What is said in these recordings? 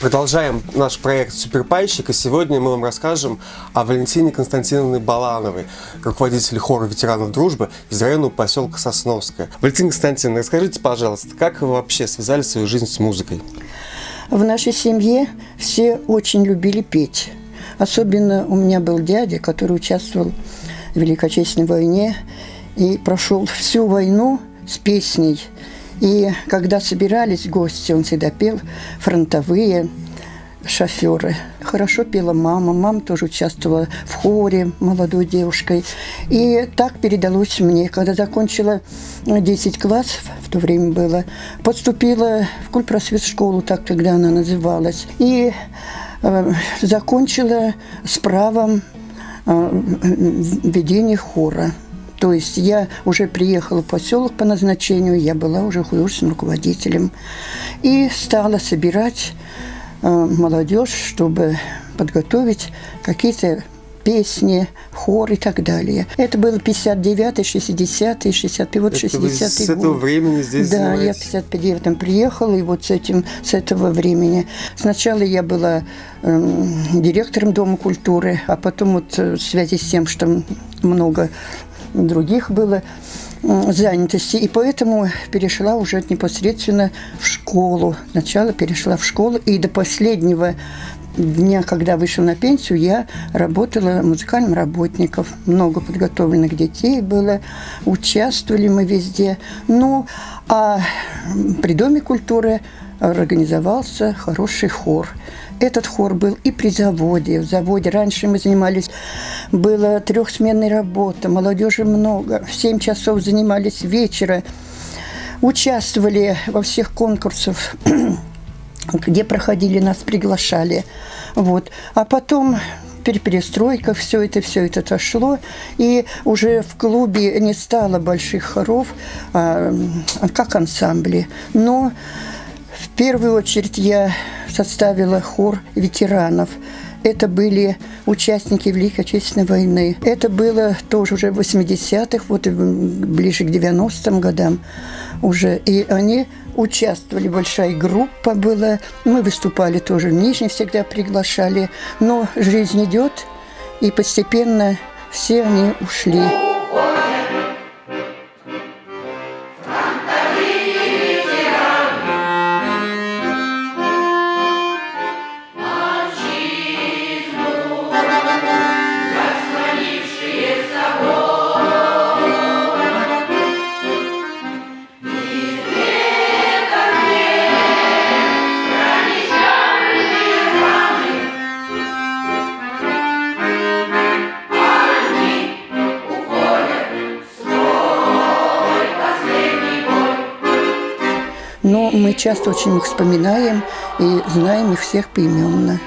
Продолжаем наш проект «Суперпайщик», и сегодня мы вам расскажем о Валентине Константиновне Балановой, руководителе хора ветеранов дружбы из района поселка Сосновская. Валентина Константиновна, расскажите, пожалуйста, как вы вообще связали свою жизнь с музыкой? В нашей семье все очень любили петь. Особенно у меня был дядя, который участвовал в Великой Отечественной войне и прошел всю войну с песней – и когда собирались гости, он всегда пел фронтовые шоферы. Хорошо пела мама. Мама тоже участвовала в хоре молодой девушкой. И так передалось мне. Когда закончила 10 классов, в то время было, поступила в культпросвет школу, так тогда она называлась. И э, закончила с правом э, ведения хора. То есть я уже приехала в поселок по назначению, я была уже художественным руководителем. И стала собирать э, молодежь, чтобы подготовить какие-то песни, хор и так далее. Это было 59-й, 60-й, 65-й, вот 60-й год. с этого времени здесь Да, занимаетесь? я в 59-м приехала, и вот с, этим, с этого времени. Сначала я была э, директором Дома культуры, а потом вот э, в связи с тем, что много других было занятости, и поэтому перешла уже непосредственно в школу. Сначала перешла в школу, и до последнего дня, когда вышла на пенсию, я работала музыкальным работником. Много подготовленных детей было, участвовали мы везде. Ну, а при Доме культуры организовался хороший хор. Этот хор был и при заводе. В заводе раньше мы занимались, была трехсменная работа, молодежи много. В 7 часов занимались вечера. Участвовали во всех конкурсах, где проходили, нас приглашали. Вот. А потом перестройка, все это, все это отошло, и уже в клубе не стало больших хоров, а, как ансамбли. Но в первую очередь я составила хор ветеранов. Это были участники Великой Отечественной войны. Это было тоже уже в 80-х, вот ближе к 90-м годам уже. И они участвовали, большая группа была. Мы выступали тоже в Нижней, всегда приглашали. Но жизнь идет, и постепенно все они ушли. Но мы часто очень их вспоминаем и знаем их всех поименно.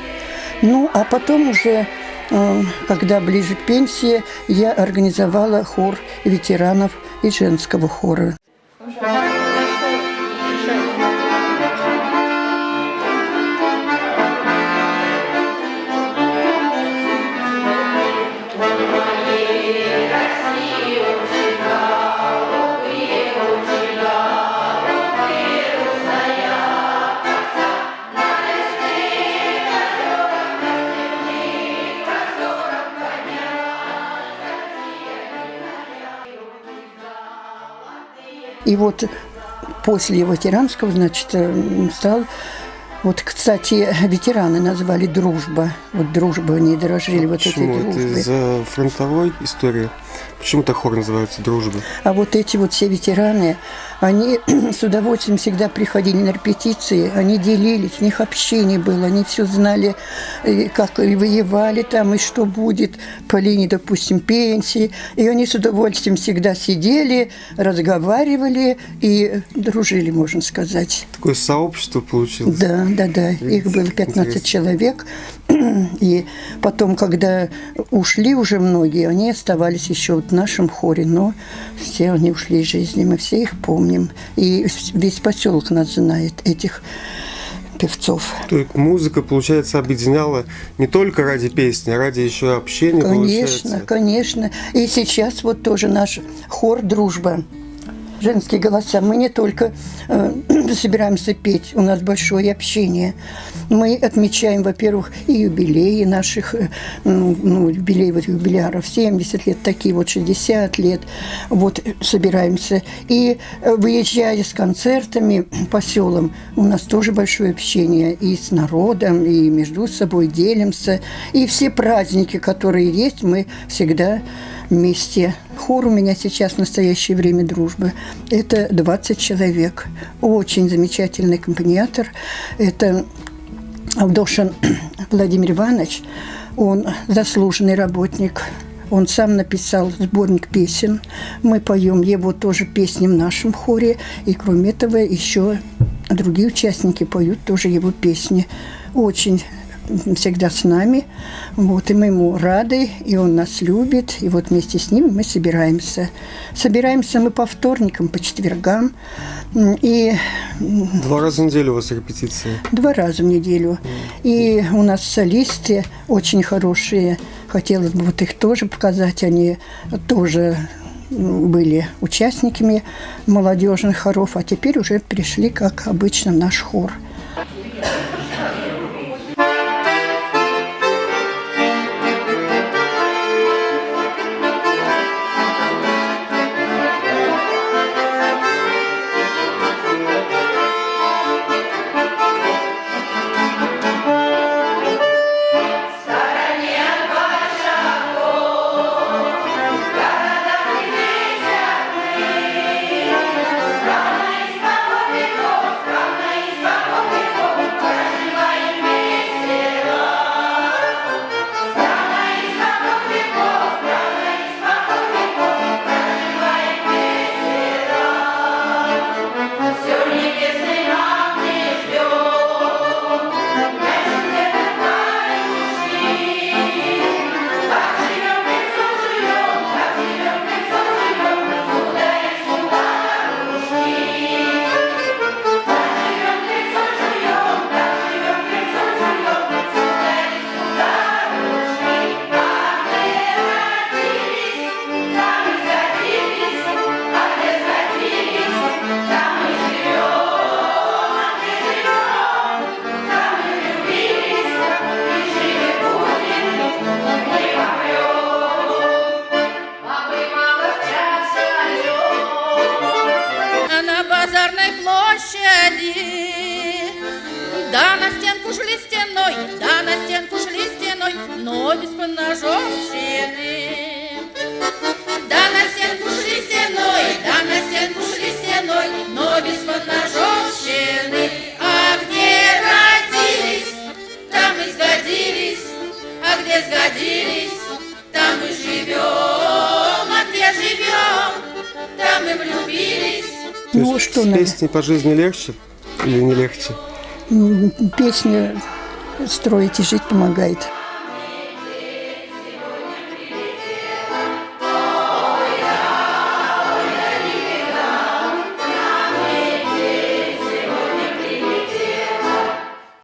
Ну, а потом уже, э, когда ближе к пенсии, я организовала хор ветеранов и женского хора. И вот после ветеранского, значит, э, стал вот, кстати, ветераны назвали «Дружба». Вот «Дружба», они дорожили вот Почему? этой дружбой. Это из-за фронтовой истории? Почему так хор называется «Дружба»? А вот эти вот все ветераны, они с удовольствием всегда приходили на репетиции, они делились, у них общение было, они все знали, как и воевали там, и что будет по линии, допустим, пенсии. И они с удовольствием всегда сидели, разговаривали и дружили, можно сказать. Такое сообщество получилось? Да, да, да. Их было 15 Интересно. человек. И потом, когда ушли уже многие, они оставались еще вот в нашем хоре, но все они ушли из жизни, мы все их помним. И весь поселок нас знает, этих певцов. То есть музыка, получается, объединяла не только ради песни, а ради еще общения, Конечно, получается. конечно. И сейчас вот тоже наш хор «Дружба». Женские голоса. Мы не только э, собираемся петь, у нас большое общение. Мы отмечаем, во-первых, и юбилеи наших, э, ну, юбилеи вот юбиляров, 70 лет, такие вот 60 лет, вот э, собираемся. И э, выезжая с концертами по селам, у нас тоже большое общение и с народом, и между собой делимся. И все праздники, которые есть, мы всегда вместе. Хор у меня сейчас в настоящее время дружбы. Это 20 человек. Очень замечательный аккомпаниатор. Это Алдошин Владимир Иванович. Он заслуженный работник. Он сам написал сборник песен. Мы поем его тоже песни в нашем хоре. И кроме этого еще другие участники поют тоже его песни. Очень всегда с нами. Вот, и мы ему рады, и он нас любит. И вот вместе с ним мы собираемся. Собираемся мы по вторникам, по четвергам. И Два раза в неделю у вас репетиции? Два раза в неделю. И у нас солисты очень хорошие. Хотелось бы вот их тоже показать. Они тоже были участниками молодежных хоров, а теперь уже пришли, как обычно, в наш хор. Площади. Да, на стенку шли стеной, да, на стенку шли стеной, но без поножовщины. Да, на стенку шли стеной, да, на стенку шли стеной, но без поножовщины. Что с надо? песней по жизни легче или не легче? М, Песня строить и жить помогает.